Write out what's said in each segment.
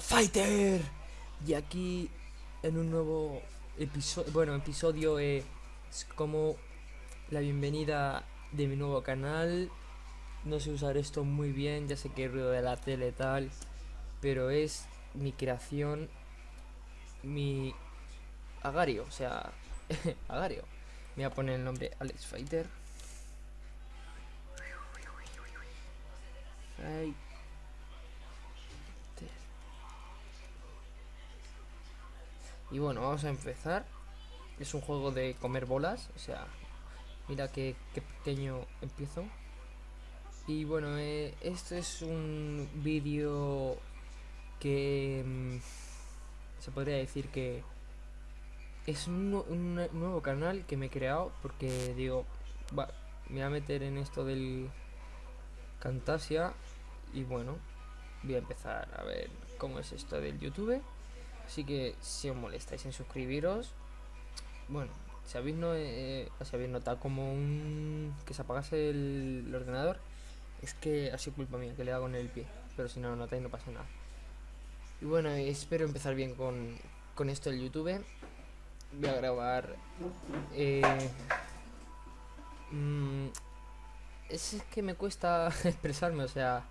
Fighter. Y aquí en un nuevo episodio bueno episodio es como la bienvenida de mi nuevo canal. No sé usar esto muy bien ya sé que es ruido de la tele tal pero es mi creación mi agario o sea agario. Me voy a poner el nombre Alex Fighter Y bueno, vamos a empezar. Es un juego de comer bolas, o sea, mira qué, pequeño empiezo. Y bueno, eh, este es un vídeo que mm, se podría decir que es un, nuevo canal que me he creado porque digo, me voy a meter en esto del Cantasia y bueno, voy a empezar a ver cómo es esto del YouTube. Así que si os molestáis en suscribiros, bueno, si habéis, no, eh, si habéis notado como un que se apagase el, ordenador, es que ha sido culpa mía que le hago en el pie. Pero si no lo notáis no pasa nada. Y bueno, espero empezar bien con, con esto del YouTube. Voy a grabar... Eh, mm, es que me cuesta expresarme, o sea,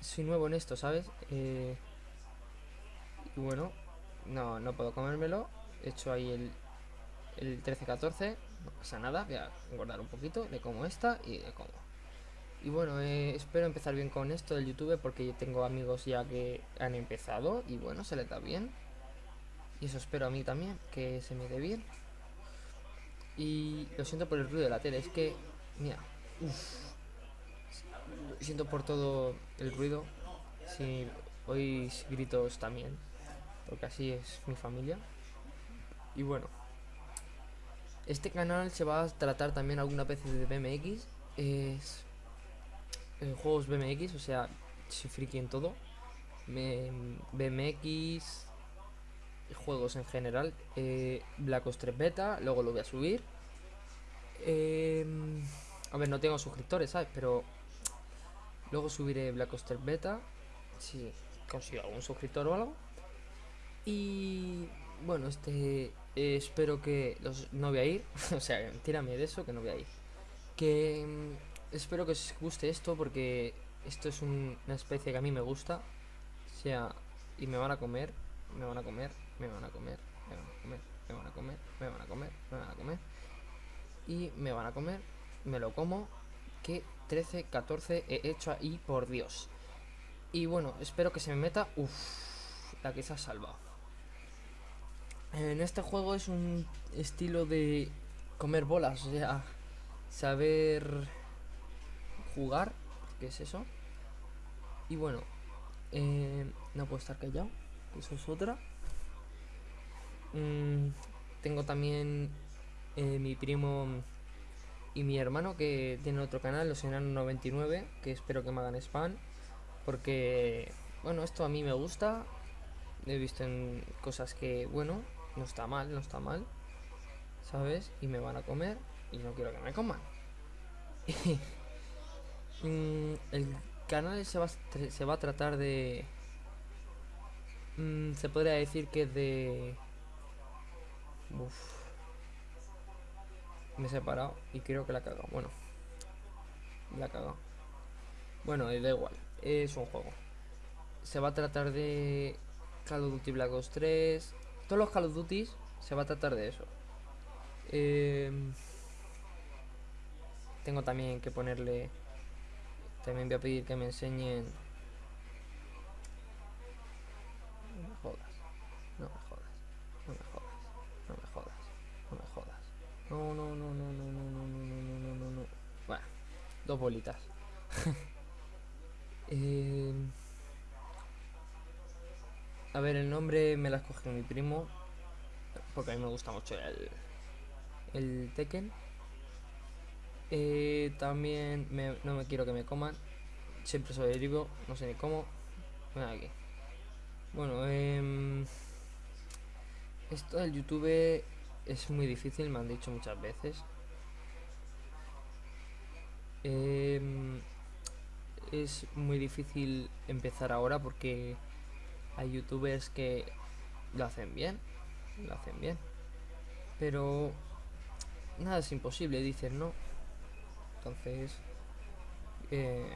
soy nuevo en esto, ¿sabes? Eh, y bueno, no, no puedo comérmelo. He hecho ahí el, el 13-14. No pasa nada. Voy a engordar un poquito. Le como esta y le como. Y bueno, eh, espero empezar bien con esto del YouTube porque yo tengo amigos ya que han empezado y bueno, se les da bien. Y eso espero a mí también, que se me dé bien. Y lo siento por el ruido de la tele, es que, mira, siento por todo el ruido. Si hoy gritos también porque así es mi familia. Y bueno, este canal se va a tratar también alguna vez de BMX, es en juegos BMX, o sea, soy friki en todo. BMX, juegos en general, eh, Black Ops 3 Beta, luego lo voy a subir. Em, a ver, no tengo suscriptores, ¿sabes? Pero luego subiré Black Ops 3 Beta, si consigo algún suscriptor o algo. Y bueno, este espero que los, no voy a ir, o sea, tírame de eso que no voy a ir. Que mm, espero que os guste esto porque esto es una especie que a mí me gusta. O sea, y me van a comer, me van a comer, me van a comer, me van a comer, me van a comer, me van a comer, me van a comer. Y me van a comer, me lo como. Que 13, 14 he hecho ahí, por Dios. Y bueno, espero que se me meta. Uff, la que se ha salvado. En este juego es un estilo de comer bolas, o sea, saber jugar, ¿qué es eso? Y bueno, eh, no puedo estar callado, eso es otra. Mm, tengo también eh, mi primo y mi hermano que tiene otro canal, los enanos 99, que espero que me hagan spam, porque, bueno, esto a mí me gusta, he visto en cosas que, bueno, no está mal, no está mal. ¿Sabes? Y me van a comer y no quiero que me coman. Mm, el canal se va, se va a tratar de... Mm, se podría decir que de... Me he separado y creo que la he cagado. Bueno. La he cagado. Bueno, da igual. Es un juego. Se va a tratar de Call of Duty Black Ops 3, todos los Call of Duty se va a tratar de eso. Em, tengo también que ponerle... También voy a pedir que me enseñen... No me jodas. No me jodas. No me jodas. No me jodas. No me jodas. No, no, no, no, no, no, no, no, no, no, no, no. Bueno, dos bolitas. eh... A ver, el nombre me la escoge mi primo. Porque a mí me gusta mucho el, el Tekken. Eh, también no me quiero que me coman. Siempre soy derivo, no sé ni cómo. Ven aquí. Bueno, eh, esto del YouTube es muy difícil, me han dicho muchas veces. Eh, es muy difícil empezar ahora porque Hay youtubers que lo hacen bien, lo hacen bien. Pero nada es imposible, dicen, ¿no? Entonces, eh,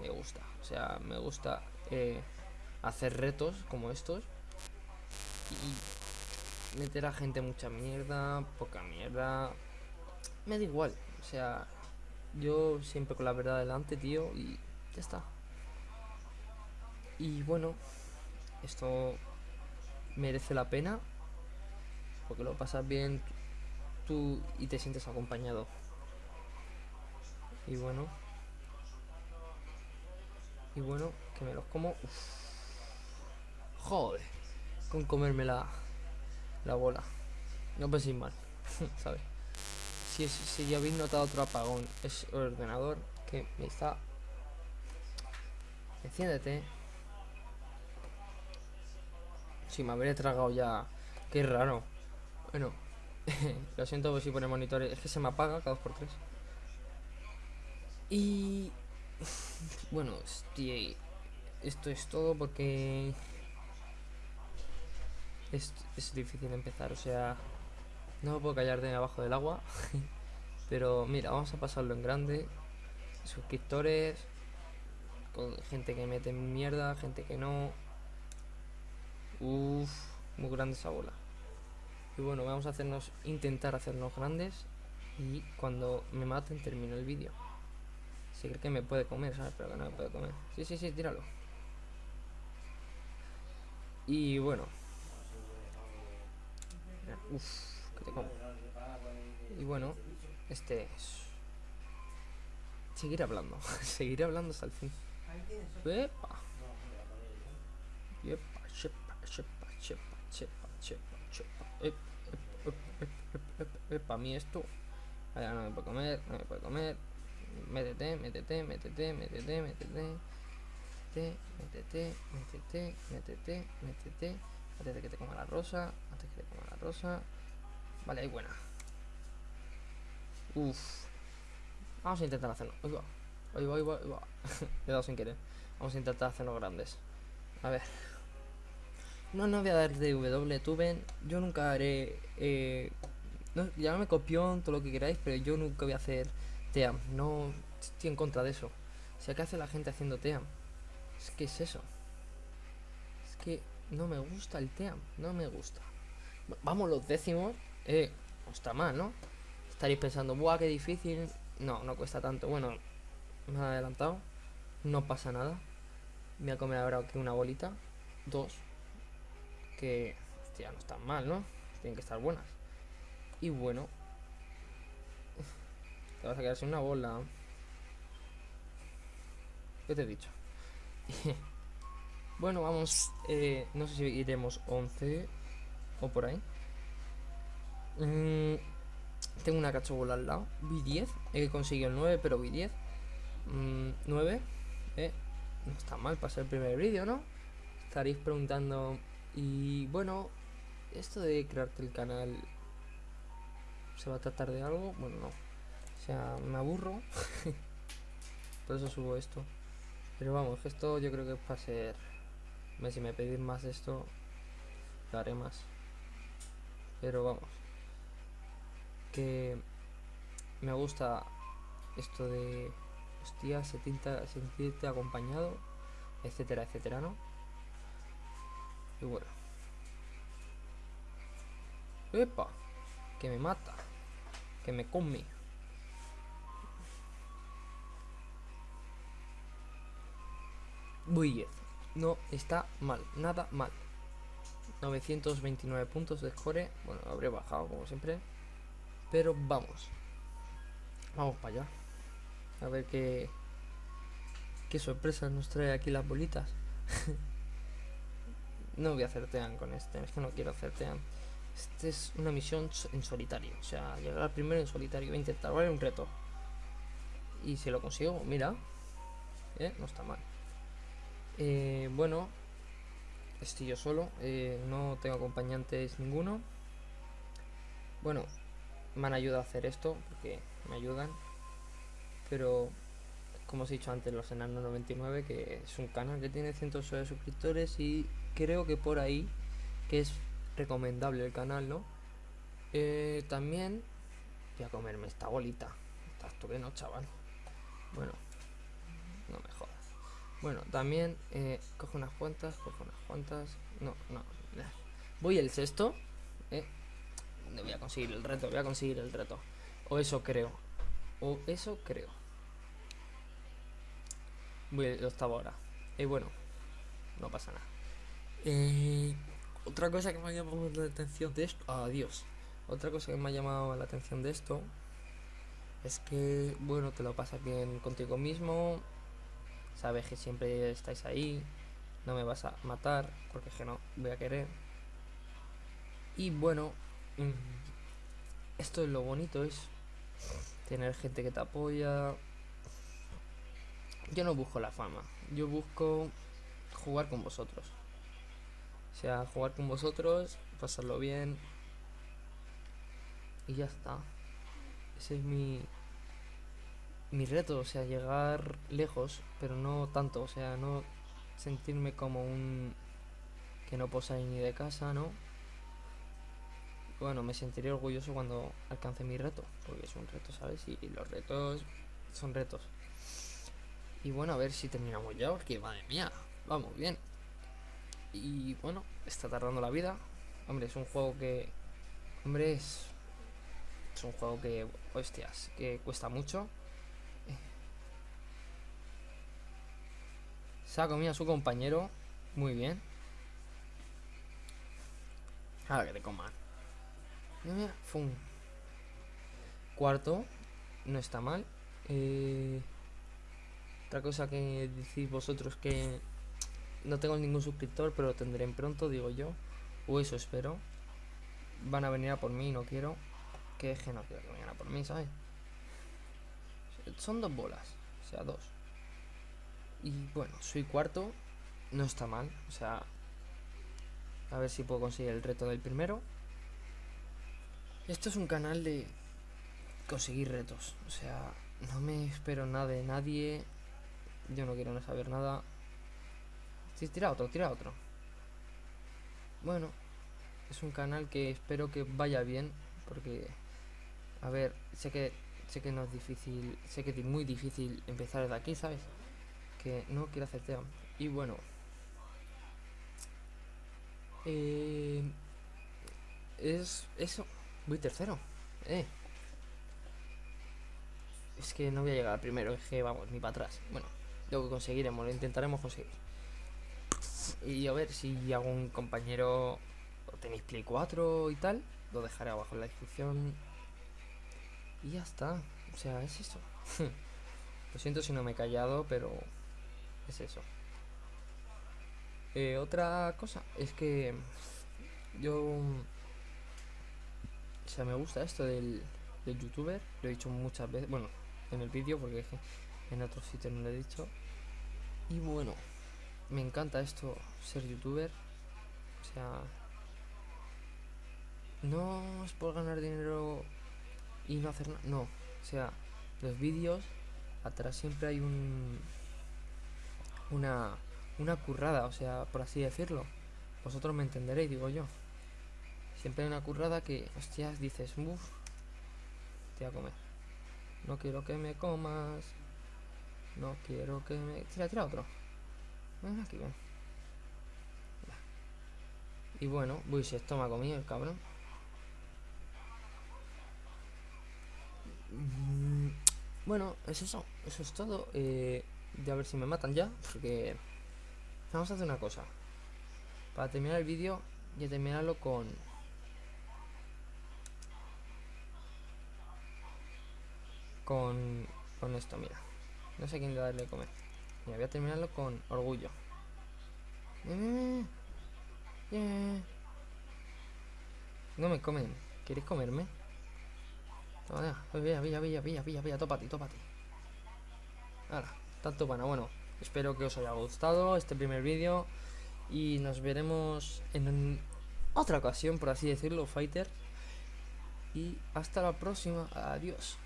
me gusta. O sea, me gusta eh, hacer retos como estos y meter a gente mucha mierda, poca mierda. Me da igual. O sea, yo siempre con la verdad delante, tío, y ya está. Y bueno, esto merece la pena porque lo pasas bien tú y te sientes acompañado. Y bueno, y bueno, que me los como. Joder, con comerme la, la bola. No penséis mal, ¿sabes? Si, si ya habéis notado otro apagón, es el ordenador que me está. Enciéndete. Me habré tragado ya. Qué raro. Bueno, lo siento si pone monitores. Es que se me apaga cada 2x3. Y. Bueno, esto es todo porque. Es, es difícil empezar, o sea. No me puedo callar de abajo del agua. Pero mira, vamos a pasarlo en grande. Suscriptores. Con gente que mete mierda, gente que no. Uff, muy grande esa bola. Y bueno, vamos a hacernos, intentar hacernos grandes. Y cuando me maten termino el vídeo. Si cree que me puede comer, ¿sabes? Pero que no me puede comer. Sí, sí, sí, tíralo. Y bueno. Uff, que te como. Y bueno, este es... Seguir hablando. Seguiré hablando hasta el fin. Epa. Epa, chepa, chepa, chepa, chepa, chepa. Para mí esto. No me puede comer, no me puede comer. Métete, métete, métete, métete, métete. Métete, métete, métete, métete, métete. Antes de que te coma la rosa. Antes que te coma la rosa. Vale, ahí buena. Uf. Vamos a intentar hacerlo. Ahí va, ahí va, ahí va. He dado sin querer. Vamos a intentar hacerlo grandes. A ver. No, no voy a dar W Tuben. Yo nunca haré. Eh, me copión, todo lo que queráis, pero yo nunca voy a hacer TEAM. No estoy en contra de eso. O sea, ¿qué hace la gente haciendo TEAM? Es que es eso. Es que no me gusta el TEAM. No me gusta. Vamos los décimos. Eh, no está mal, ¿no? Estaréis pensando, ¡buah, qué difícil! No, no cuesta tanto. Bueno, me he adelantado. No pasa nada. Voy a comer ahora aquí una bolita. Dos que ya no están mal, ¿no? Tienen que estar buenas. Y bueno, te vas a quedar sin una bola. ¿Qué te he dicho? bueno, vamos. Eh, no sé si iremos 11 o por ahí. Mm, tengo una cachobola al lado. Vi 10. He conseguido el 9, pero vi 10. 9. Mm, eh, no está mal para ser el primer vídeo, ¿no? Estaréis preguntando y bueno, esto de crearte el canal se va a tratar de algo, bueno, no. O sea, me aburro. Por eso subo esto. Pero vamos, esto yo creo que es para ser. Si me pedís más esto, lo haré más. Pero vamos. Que me gusta esto de. Hostia, sentirte acompañado, etcétera, etcétera, ¿no? Y bueno. ¡Epa! Que me mata. Que me come. Bien. No está mal. Nada mal. 929 puntos de score. Bueno, habré bajado como siempre. Pero vamos. Vamos para allá. A ver qué... Qué sorpresas nos trae aquí las bolitas. No voy a hacer con este, es que no quiero hacer tean. Este es una misión en solitario, o sea, llegar primero en solitario. Voy a intentar, ¿vale? Un reto. Y si lo consigo, mira, ¿eh? no está mal. Eh, bueno, estoy yo solo, eh, no tengo acompañantes ninguno. Bueno, me han ayudado a hacer esto porque me ayudan, pero como os he dicho antes, los enanos 99, que es un canal que tiene cientos de suscriptores y creo que por ahí, que es recomendable el canal, ¿no? Eh, también voy a comerme esta bolita. Que no, chaval. Bueno, no me jodas. Bueno, también eh, cojo unas cuantas, cojo unas cuantas. No, no. Voy el sexto. Eh. Voy a conseguir el reto, voy a conseguir el reto. O eso creo. O eso creo. Voy el octavo ahora. Y bueno, no pasa nada. Eh, otra cosa que me ha llamado la atención de esto. Adiós. otra cosa que me ha llamado la atención de esto es que, bueno, te lo pasas bien contigo mismo. Sabes que siempre estáis ahí. No me vas a matar, porque es que no voy a querer. Y bueno, mm, esto es lo bonito, es tener gente que te apoya. Yo no busco la fama, yo busco jugar con vosotros. O sea, jugar con vosotros, pasarlo bien. Y ya está. Ese es mi mi reto, o sea, llegar lejos, pero no tanto, o sea, no sentirme como un que no puedo salir ni de casa, ¿no? bueno, me sentiré orgulloso cuando alcance mi reto, porque es un reto, ¿sabes? Y, los retos son retos. Y bueno, a ver si terminamos ya, porque madre mía, vamos bien. Y bueno, está tardando la vida. Hombre, es un juego que. Hombre, es. Es un juego que. Hostias, que cuesta mucho. Se ha comido a su compañero. Muy bien. Ahora que te coman. Fum. Cuarto, no está mal. Eh, otra cosa que decís vosotros que no tengo ningún suscriptor, pero lo tendré pronto, digo yo. O eso espero. Van a venir a por mí, no quiero. Que es que no quiero que vengan a por mí, ¿sabes? Son dos bolas, o sea, dos. Y bueno, soy cuarto, no está mal. O sea, a ver si puedo conseguir el reto del primero. Esto es un canal de conseguir retos. O sea, no me espero nada de nadie. Yo no quiero no saber nada. Tira otro, tira otro. Bueno, es un canal que espero que vaya bien. Porque, a ver, sé que sé que no es difícil. Sé que es muy difícil empezar de aquí, ¿sabes? Que no quiero hacer tema. Y bueno. Eh, es eso. Voy tercero. Eh. Es que no voy a llegar primero, es que vamos, ni para atrás. Bueno, lo que conseguiremos, lo intentaremos conseguir. Y a ver si algún compañero tenéis Play 4 y tal, lo dejaré abajo en la descripción. Y ya está. O sea, es eso. lo siento si no me he callado, pero es eso. Eh, otra cosa es que yo o sea, me gusta esto del, youtuber. Lo he dicho muchas veces. Bueno, en el vídeo, porque en otros sitios no lo he dicho. Y bueno, me encanta esto, ser youtuber. O sea, no es por ganar dinero y no hacer nada. No, o sea, los vídeos, atrás siempre hay un. Una, una currada, o sea, por así decirlo. Vosotros me entenderéis, digo yo. Siempre hay una currada que, hostias, dices, uff, te voy a comer. No quiero que me comas. No quiero que me... Tira, tira otro. Y bueno, uy, si esto me el cabrón. Mm, bueno, es eso. Eso es todo. Eh, de a ver si me matan ya. Porque... Vamos a hacer una cosa. Para terminar el vídeo, y terminarlo con con, esto, mira. No sé quién darle a comer. Voy a terminarlo con orgullo. No me comen. ¿Queréis comerme? Toma, vaya, vaya, vaya, vaya, vaya, vaya, tópate, tópate. Ahora, tanto bueno, bueno. Espero que os haya gustado este primer vídeo. Y nos veremos en otra ocasión, por así decirlo, Fighter. Y hasta la próxima. Adiós.